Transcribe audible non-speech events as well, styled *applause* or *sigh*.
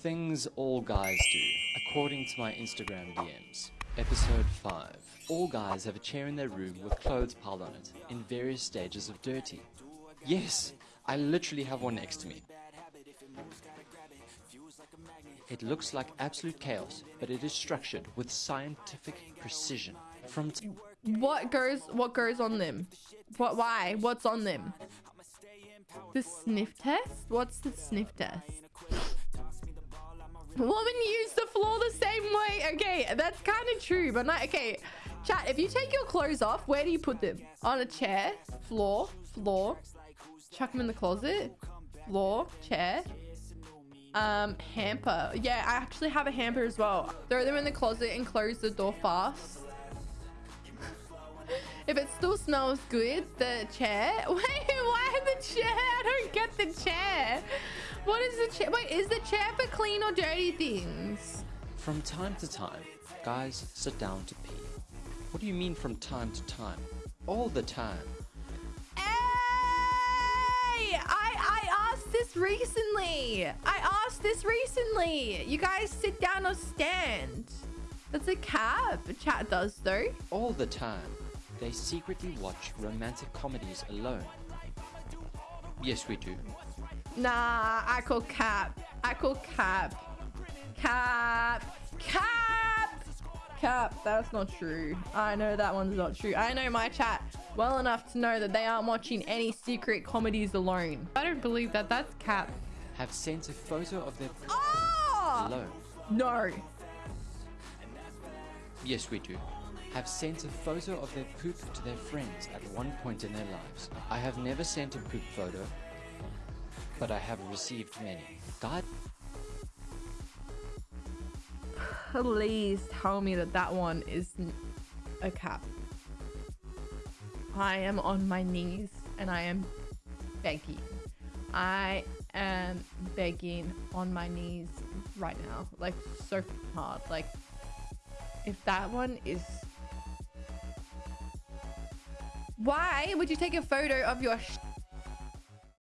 Things all guys do, according to my Instagram DMs. Episode 5. All guys have a chair in their room with clothes piled on it, in various stages of dirty. Yes, I literally have one next to me. It looks like absolute chaos, but it is structured with scientific precision. From What goes what goes on them? What why? What's on them? The sniff test? What's the sniff test? Woman use the floor the same way. Okay, that's kind of true, but not okay. Chat, if you take your clothes off, where do you put them? On a chair, floor, floor. Chuck them in the closet, floor, chair. Um, hamper. Yeah, I actually have a hamper as well. Throw them in the closet and close the door fast. *laughs* if it still smells good, the chair. *laughs* Wait, why the chair? I don't get the chair. What is the chair? Wait, is the chair for clean or dirty things? From time to time, guys sit down to pee. What do you mean from time to time? All the time. Hey! I, I asked this recently. I asked this recently. You guys sit down or stand. That's a cab. Chat does though. All the time. They secretly watch romantic comedies alone. Yes, we do. Nah, I call cap. I call cap. Cap. Cap. Cap. That's not true. I know that one's not true. I know my chat well enough to know that they aren't watching any secret comedies alone. I don't believe that. That's cap. Have sent a photo of their ah! poop Oh! alone. No. Yes, we do. Have sent a photo of their poop to their friends at one point in their lives. I have never sent a poop photo, but I have received many. God, Please tell me that that one is a cap. I am on my knees and I am begging. I am begging on my knees right now. Like, so hard. Like, if that one is. Why would you take a photo of your